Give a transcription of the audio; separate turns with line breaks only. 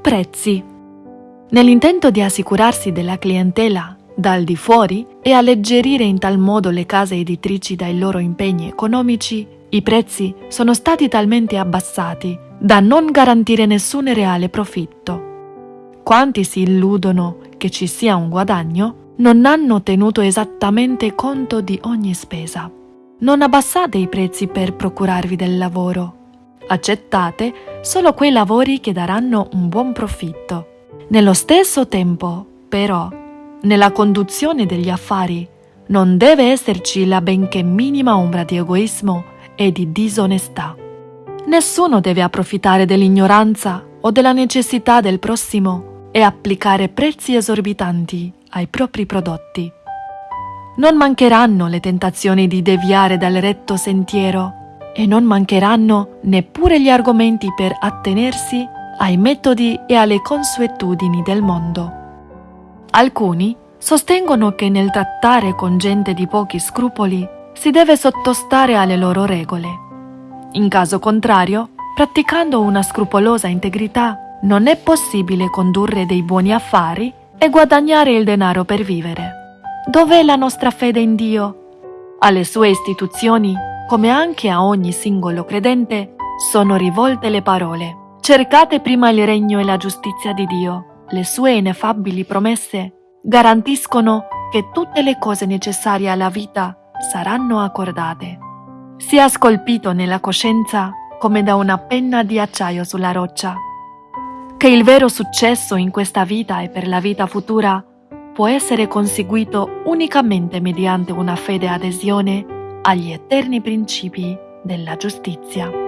prezzi. Nell'intento di assicurarsi della clientela dal di fuori e alleggerire in tal modo le case editrici dai loro impegni economici, i prezzi sono stati talmente abbassati da non garantire nessun reale profitto. Quanti si illudono che ci sia un guadagno non hanno tenuto esattamente conto di ogni spesa. Non abbassate i prezzi per procurarvi del lavoro. Accettate solo quei lavori che daranno un buon profitto. Nello stesso tempo, però, nella conduzione degli affari non deve esserci la benché minima ombra di egoismo e di disonestà. Nessuno deve approfittare dell'ignoranza o della necessità del prossimo e applicare prezzi esorbitanti ai propri prodotti. Non mancheranno le tentazioni di deviare dal retto sentiero e non mancheranno neppure gli argomenti per attenersi ai metodi e alle consuetudini del mondo. Alcuni sostengono che nel trattare con gente di pochi scrupoli si deve sottostare alle loro regole. In caso contrario, praticando una scrupolosa integrità, non è possibile condurre dei buoni affari e guadagnare il denaro per vivere. Dov'è la nostra fede in Dio? Alle sue istituzioni, come anche a ogni singolo credente, sono rivolte le parole. Cercate prima il regno e la giustizia di Dio. Le sue ineffabili promesse garantiscono che tutte le cose necessarie alla vita saranno accordate. Sia scolpito nella coscienza come da una penna di acciaio sulla roccia che il vero successo in questa vita e per la vita futura può essere conseguito unicamente mediante una fede adesione agli eterni principi della giustizia.